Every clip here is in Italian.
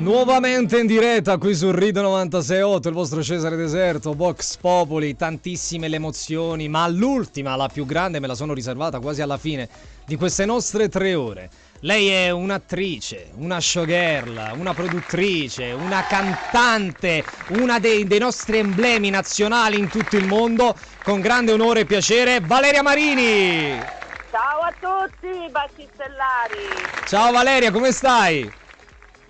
Nuovamente in diretta qui su Rido 968, il vostro Cesare Deserto, Vox Popoli, tantissime le emozioni, ma l'ultima, la più grande, me la sono riservata quasi alla fine di queste nostre tre ore. Lei è un'attrice, una showgirl, una produttrice, una cantante, una dei, dei nostri emblemi nazionali in tutto il mondo. Con grande onore e piacere, Valeria Marini! Ciao a tutti, baci stellari! Ciao Valeria, come stai?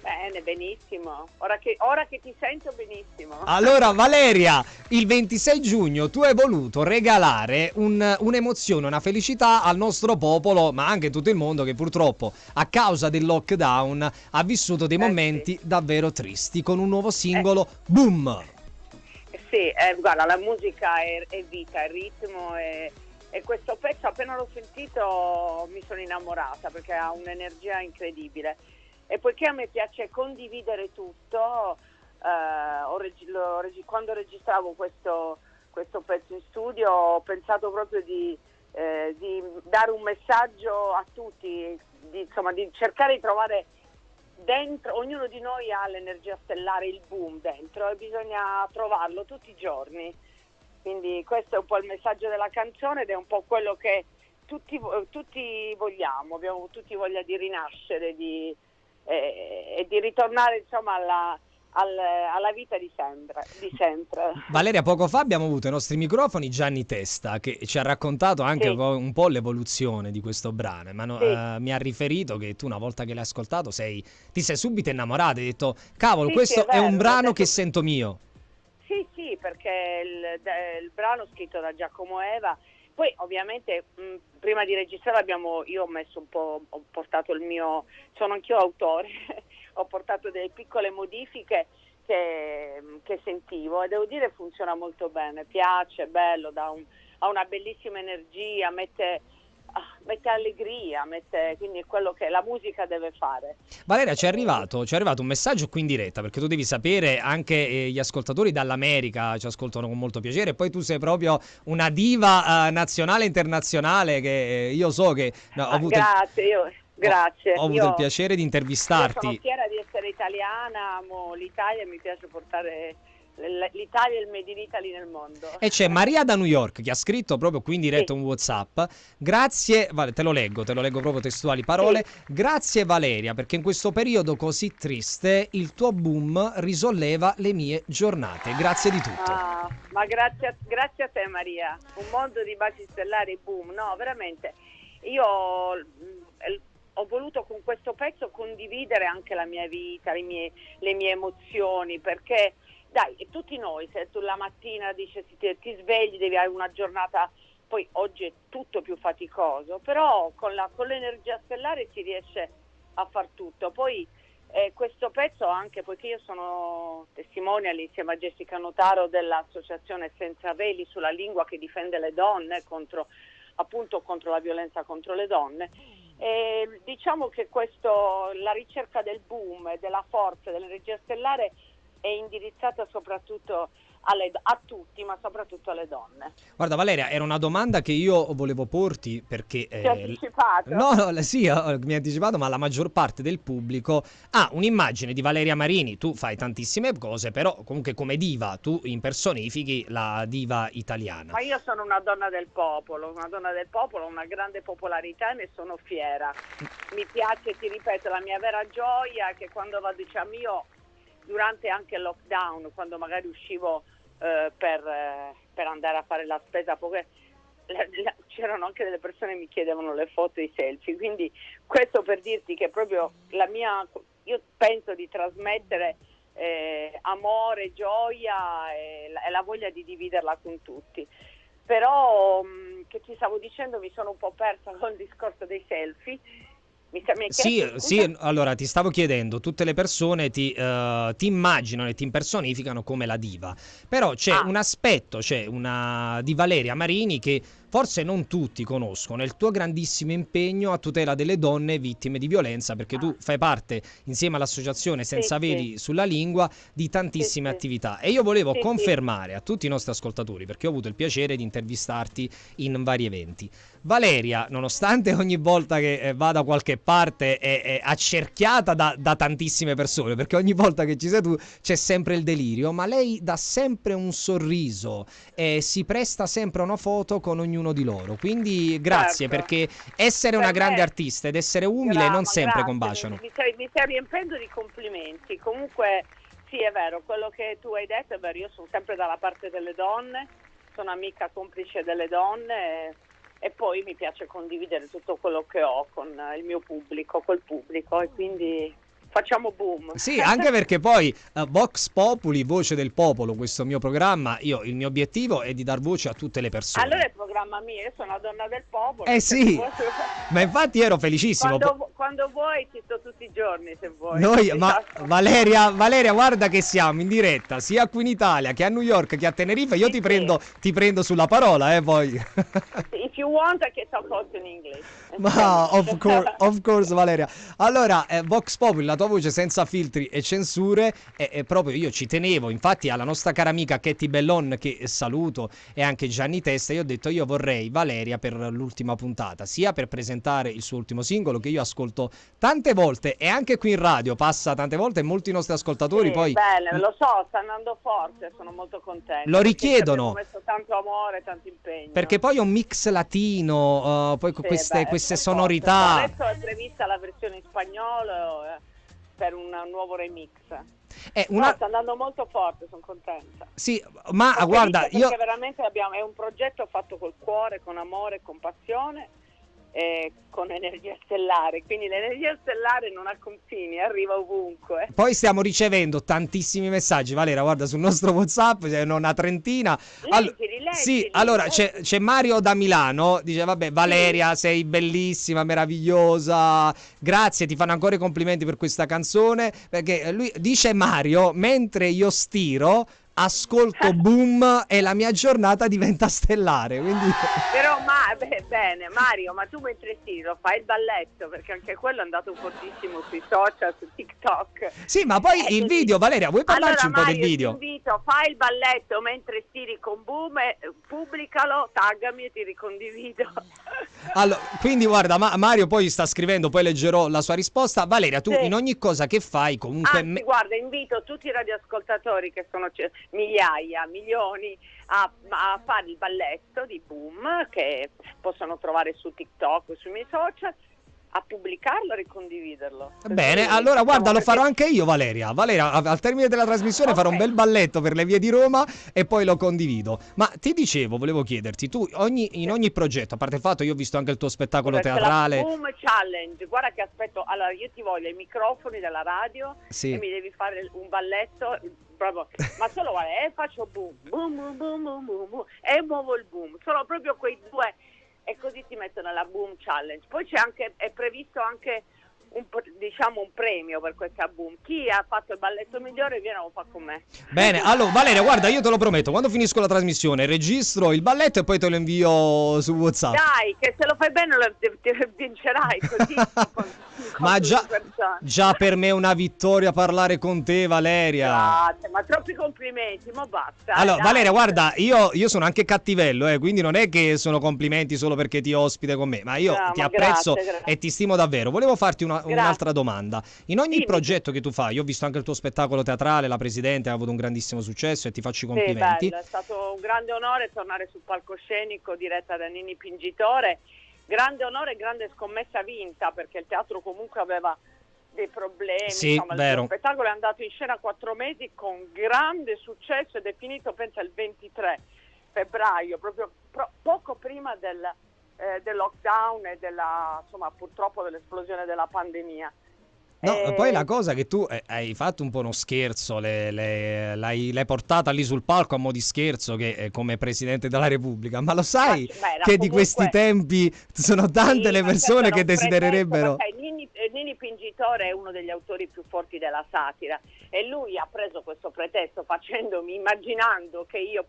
Bene, benissimo. Ora che, ora che, ti sento benissimo. Allora, Valeria, il 26 giugno tu hai voluto regalare un, un'emozione, una felicità al nostro popolo, ma anche a tutto il mondo che purtroppo a causa del lockdown ha vissuto dei eh momenti sì. davvero tristi con un nuovo singolo, eh. Boom! Sì, eh, guarda, la musica è, è vita, è ritmo e, e questo pezzo appena l'ho sentito mi sono innamorata perché ha un'energia incredibile e poiché a me piace condividere tutto, eh, reg- reg- quando registravo questo, questo, pezzo in studio ho pensato proprio di, eh, di dare un messaggio a tutti, di, insomma, di cercare di trovare dentro, ognuno di noi ha l'energia stellare, il boom dentro e bisogna trovarlo tutti i giorni. Quindi questo è un po' il messaggio della canzone ed è un po' quello che tutti, tutti vogliamo, abbiamo tutti voglia di rinascere, di, e, e di ritornare insomma alla, al, alla vita di sempre, di sempre, Valeria, poco fa abbiamo avuto ai nostri microfoni Gianni Testa che ci ha raccontato anche sì. un po' l'evoluzione di questo brano, ma no, sì. uh, mi ha riferito che tu una volta che l'hai ascoltato sei, ti sei subito innamorata, hai detto cavolo sì, questo è, vero, è, un brano detto... che sento mio. Sì, sì, perché il, il brano scritto da Giacomo Eva poi ovviamente mh, prima di registrare abbiamo, io ho messo un po', ho portato il mio, sono anch'io autore, ho portato delle piccole modifiche che, che, sentivo e devo dire funziona molto bene, piace, è bello, un, ha una bellissima energia, mette mette allegria, mette, quindi è quello che la musica deve fare. Valeria, ci è arrivato, ci è arrivato un messaggio qui in diretta, perché tu devi sapere, anche eh, gli ascoltatori dall'America ci ascoltano con molto piacere, poi tu sei proprio una diva uh, nazionale e internazionale che eh, io so che... No, ho avuto grazie, io... Grazie. Ho, ho avuto io, il piacere di intervistarti. sono fiera di essere italiana, amo l'Italia e mi piace portare l'Italia è il Made in Italy nel mondo. E c'è Maria da New York che ha scritto proprio qui in diretta sì. un WhatsApp. Grazie, vale, te lo leggo, te lo leggo proprio testuali parole. Sì. Grazie Valeria, perché in questo periodo così triste il tuo boom risolleva le mie giornate. Grazie di tutto. Ah, ma grazie a, grazie a te Maria. Un mondo di baci stellari boom, no, veramente. Io mm, ho voluto con questo pezzo condividere anche la mia vita, le mie, le mie emozioni, perché dai, tutti noi, se tu la mattina dici, ti, ti svegli, devi avere una giornata, poi oggi è tutto più faticoso, però con, la, con l'energia stellare si riesce a far tutto. Poi eh, questo pezzo anche, poiché io sono testimonial insieme a Jessica Notaro dell'associazione Senza Veli sulla lingua che difende le donne contro, appunto contro la violenza contro le donne, e diciamo che questo, la ricerca del boom, della forza, dell'energia stellare è indirizzata soprattutto alle, a tutti, ma soprattutto alle donne. Guarda Valeria, era una domanda che io volevo porti perché... Eh, Ti ho anticipato? No, no, sì, mi ha anticipato, ma la maggior parte del pubblico ha un'immagine di Valeria Marini, tu fai tantissime cose, però comunque come diva tu impersonifichi la diva italiana. Ma io sono una donna del popolo, una donna del popolo, una grande popolarità e ne sono fiera. Mi piace, ti ripeto, la mia vera gioia è che quando vado, diciamo io durante anche il lockdown, quando magari uscivo eh, per, eh, per, andare a fare la spesa, poche, la, la, c'erano anche delle persone che mi chiedevano le foto e i selfie, quindi questo per dirti che proprio la mia, io penso di trasmettere eh, amore, gioia e la, e la, voglia di dividerla con tutti. Però mh, che ti stavo dicendo mi sono un po' persa con il discorso dei selfie mi, mi sì, sì, allora ti stavo chiedendo, tutte le persone ti, uh, ti, immaginano e ti impersonificano come la diva, però c'è ah. un aspetto, c'è una di Valeria Marini che forse non tutti conoscono il tuo grandissimo impegno a tutela delle donne vittime di violenza, perché tu fai parte, insieme all'associazione Senza Sì, sì. Veli sulla Lingua, di tantissime Sì, attività. E io volevo confermare a tutti i nostri ascoltatori, perché ho avuto il piacere di intervistarti in vari eventi. Valeria, nonostante ogni volta che eh, va da qualche parte è, è accerchiata da, da tantissime persone, perché ogni volta che ci sei tu c'è sempre il delirio, ma lei dà sempre un sorriso e si presta sempre a una foto con ognuno di loro. Quindi grazie, Certo. perché essere una Per grande me- artista ed essere umile Brava, non sempre grazie, combaciano. Mi, mi stai, mi stai riempendo di complimenti. Comunque, sì, è vero, quello che tu hai detto è vero. Io sono sempre dalla parte delle donne, sono amica complice delle donne e, e poi mi piace condividere tutto quello che ho con il mio pubblico, col pubblico e quindi facciamo boom. Sì, anche perché poi eh, Vox Populi, voce del popolo, questo mio programma, io il mio obiettivo è di dar voce a tutte le persone. Allora è il programma mio, io sono la donna del popolo. Eh sì, vuoi- ma infatti ero felicissimo. Quando, quando vuoi ci sto tutti i giorni se vuoi. Noi, ma Esatto. Valeria, Valeria, guarda che siamo in diretta sia qui in Italia che a New York che a Tenerife. Io Sì, ti sì. prendo, ti prendo sulla parola, eh, poi. If you want I can talk also in English. Ma of course, of course, Valeria. Allora, eh, Vox Populi, la tua voce senza filtri e censure, e, e proprio io ci tenevo. Infatti, alla nostra cara amica Katie Bellon, che saluto, e anche Gianni Testa, io ho detto: Io vorrei Valeria per l'ultima puntata, sia per presentare il suo ultimo singolo, che io ascolto tante volte, e anche qui in radio passa tante volte, e molti nostri ascoltatori Sì, poi. Bene, lo so, sta andando forte, sono molto contenta. Lo richiedono. abbiamo messo tanto amore, tanto impegno. Perché poi è un mix latino, uh, poi con Sì, queste, beh, queste sonorità. Adesso è prevista la versione in spagnolo eh, per un nuovo remix. È Una... una... sta andando molto forte, sono contenta. Sì, ma Sono guarda, io... perché veramente abbiamo, è un progetto fatto col cuore, con amore, con passione e con energia stellare. Quindi l'energia stellare non ha confini, arriva ovunque. Poi stiamo ricevendo tantissimi messaggi, Valera, guarda sul nostro WhatsApp, c'è una trentina. Leggili, sì, allora c'è, c'è Mario da Milano, dice vabbè Valeria sei bellissima, meravigliosa, grazie, ti fanno ancora i complimenti per questa canzone, perché lui dice Mario, mentre io stiro, ascolto boom e la mia giornata diventa stellare, quindi... Però beh, bene, Mario, ma tu mentre stiri lo fai il balletto, perché anche quello è andato fortissimo sui social, su TikTok. Sì, ma poi Eh, il video, Valeria, vuoi parlarci allora, un po' Mario, del video? Ti invito, fai il balletto mentre stiri con Boom, e, pubblicalo, taggami e ti ricondivido. Allora, quindi guarda, Ma- Mario poi sta scrivendo, poi leggerò la sua risposta. Valeria, tu Sì. in ogni cosa che fai comunque... Anzi, me- guarda, invito tutti i radioascoltatori, che sono c- migliaia, milioni, a, a fare il balletto di Boom, che possono trovare su TikTok, sui miei social, a pubblicarlo e ricondividerlo. Bene, allora guarda, lo diciamo, farò anche io, Valeria. Valeria, al termine della trasmissione farò un bel balletto per le vie di Roma e poi lo condivido. Ma ti dicevo, volevo chiederti, tu ogni- in ogni progetto, a parte il fatto, io ho visto anche il tuo spettacolo Perché teatrale. La Boom Challenge, guarda che aspetto. Allora, io ti voglio i microfoni della radio Sì. e mi devi fare un balletto. Proprio, ma solo guarda, e faccio boom, boom, boom, boom, boom, boom, boom, e muovo il boom. Sono proprio quei due e così ti metto nella Boom Challenge. Poi c'è anche, è previsto anche un, diciamo un premio per questa Boom. Chi ha fatto il balletto migliore viene lo fa con me. Bene, allora Valeria, guarda, io te lo prometto, quando finisco la trasmissione registro il balletto e poi te lo invio su WhatsApp. Dai, che se lo fai bene lo vincerai così. con- Ma già, già per me è una vittoria parlare con te, Valeria. Grazie, ma troppi complimenti, ma basta. Allora, dai. Valeria, guarda, io, io sono anche cattivello, eh, quindi non è che sono complimenti solo perché ti ospite con me, ma io No, ti ma apprezzo grazie, grazie. e ti stimo davvero. Volevo farti una-. Un'altra domanda. In ogni Dimmi. progetto che tu fai, io ho visto anche il tuo spettacolo teatrale, la Presidente ha avuto un grandissimo successo e ti faccio i Sì, complimenti. bello, è stato un grande onore tornare sul palcoscenico diretta da Nini Pingitore. Grande onore e grande scommessa vinta perché il teatro comunque aveva dei problemi. Sì, Insomma, vero. Il spettacolo è andato in scena quattro mesi con grande successo ed è finito, pensa, il 23 febbraio, proprio pro- poco prima del, eh, del lockdown e della, insomma, purtroppo dell'esplosione della pandemia. No, Eh, poi la cosa che tu eh, hai fatto un po' uno scherzo, le- le- l'hai, l'hai portata lì sul palco a mo' di scherzo che eh, come Presidente della Repubblica, ma lo sai beh, che di comunque- questi tempi sono tante Sì, le ma persone che desidererebbero... pretesto, ma sai, Nini, eh, Nini Pingitore è uno degli autori più forti della satira e lui ha preso questo pretesto facendomi, immaginando che io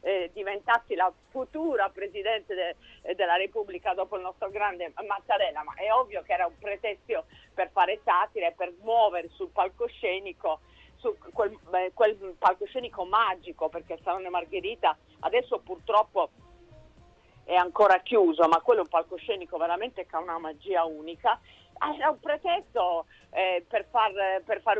eh, diventassi la futura Presidente de, della Repubblica dopo il nostro grande Mattarella, ma è ovvio che era un pretesto per fare satira e per muovere sul palcoscenico su quel, quel palcoscenico magico perché il Salone Margherita adesso purtroppo è ancora chiuso, ma quello è un palcoscenico veramente che ha una magia unica. Era un pretesto eh, per, far, per far,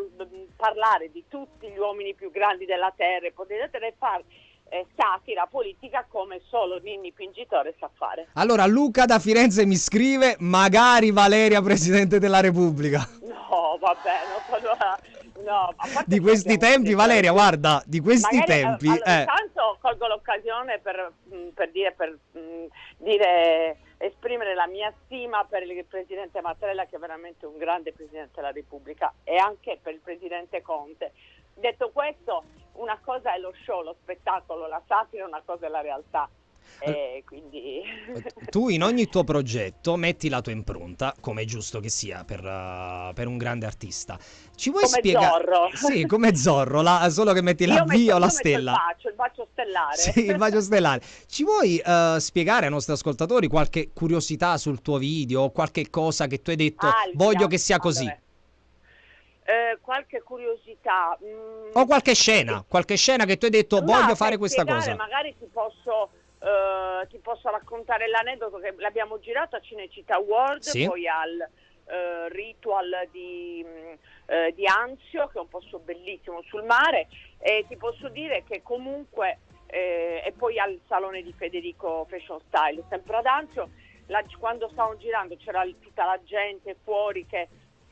parlare di tutti gli uomini più grandi della terra e poter fare eh, satira politica come solo Ninni Pingitore sa fare. Allora Luca da Firenze mi scrive magari Valeria Presidente della Repubblica. No, vabbè, no, allora, no, di questi tempi Valeria, guarda, di questi magari, eh, tempi... Allora, eh. Intanto colgo l'occasione per, mm, per dire, per, mm, dire, esprimere la mia stima per il Presidente Mattarella che è veramente un grande Presidente della Repubblica e anche per il Presidente Conte. Detto questo, una cosa è lo show, lo spettacolo, la satira, una cosa è la realtà. E quindi... tu in ogni tuo progetto metti la tua impronta, come è giusto che sia per, uh, per un grande artista. Ci vuoi spiegare? Zorro. Sì, come Zorro, la, solo che metti la V o la stella. Il bacio, il bacio stellare. Sì, il bacio stellare. Ci vuoi uh, spiegare ai nostri ascoltatori qualche curiosità sul tuo video o qualche cosa che tu hai detto ah, voglio che sia così? Vabbè. Eh, qualche curiosità. Mm, o qualche scena, qualche scena che tu hai detto voglio fare questa cosa. Magari ti posso, uh, ti posso raccontare l'aneddoto che l'abbiamo girato a Cinecittà World, sì. poi al uh, Ritual di, uh, di, Anzio, che è un posto bellissimo sul mare, e ti posso dire che comunque, eh, e poi al Salone di Federico Fashion Style, sempre ad Anzio, la, quando stavamo girando c'era tutta la gente fuori che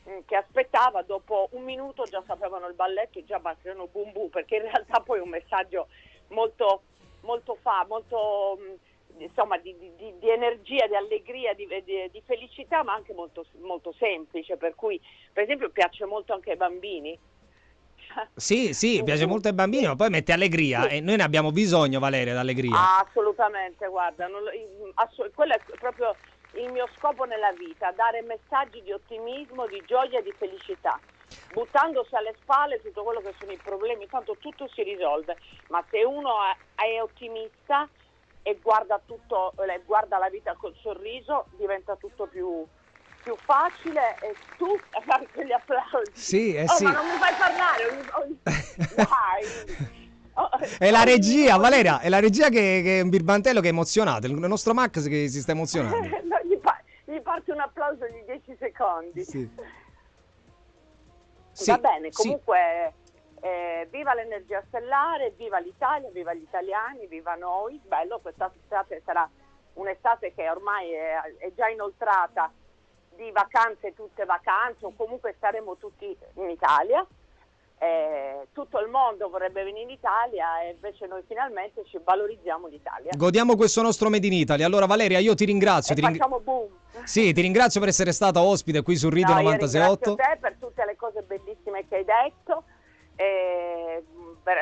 Mm, che aspettava, dopo un minuto già sapevano il balletto e già battevano boom boom, perché in realtà poi è un messaggio molto, molto fa, molto mm, insomma di, di, di, energia, di allegria, di, di, felicità, ma anche molto, molto semplice, per cui per esempio piace molto anche ai bambini. Sì, sì, piace molto ai bambini, ma poi mette allegria sì. e noi ne abbiamo bisogno, Valeria, d'allegria. assolutamente, guarda, non, assolut- quello è proprio il mio scopo nella vita, dare messaggi di ottimismo, di gioia e di felicità, buttandosi alle spalle tutto quello che sono i problemi, tanto tutto si risolve, ma se uno è ottimista e guarda, tutto, guarda la vita col sorriso, diventa tutto più, più facile e tu fai quegli applausi. Sì, eh oh, sì. ma non mi fai parlare, dai. è la regia, Valeria, è la regia che, che è un birbantello che è emozionato, il nostro Max che si sta emozionando. no, gli, pa- gli, parte un applauso di 10 secondi. Sì. Va bene, comunque sì. eh, viva l'energia stellare, viva l'Italia, viva gli italiani, viva noi. Bello, quest'estate sarà un'estate che ormai è, è già inoltrata di vacanze, tutte vacanze, o comunque staremo tutti in Italia eh, tutto il mondo vorrebbe venire in Italia e invece noi finalmente ci valorizziamo l'Italia. Godiamo questo nostro Made in Italy. Allora Valeria, io ti ringrazio. Ti, ring... boom. Sì, ti ringrazio per essere stata ospite qui su Rido no, 968. Grazie a te per tutte le cose bellissime che hai detto. E,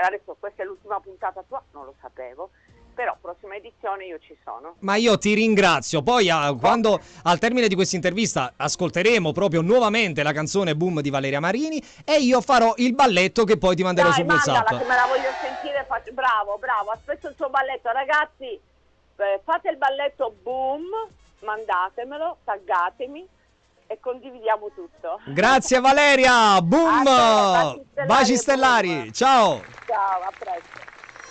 adesso questa è l'ultima puntata tua, non lo sapevo però prossima edizione io ci sono. Ma io ti ringrazio. Poi a, quando al termine di questa intervista ascolteremo proprio nuovamente la canzone Boom di Valeria Marini e io farò il balletto che poi ti manderò Dai, su WhatsApp. che me la voglio sentire, faccio... bravo, bravo, aspetto il tuo balletto. Ragazzi, eh, fate il balletto Boom, mandatemelo, taggatemi e condividiamo tutto. Grazie Valeria, boom! Baci stellari, baci stellari. ciao! Ciao, a presto.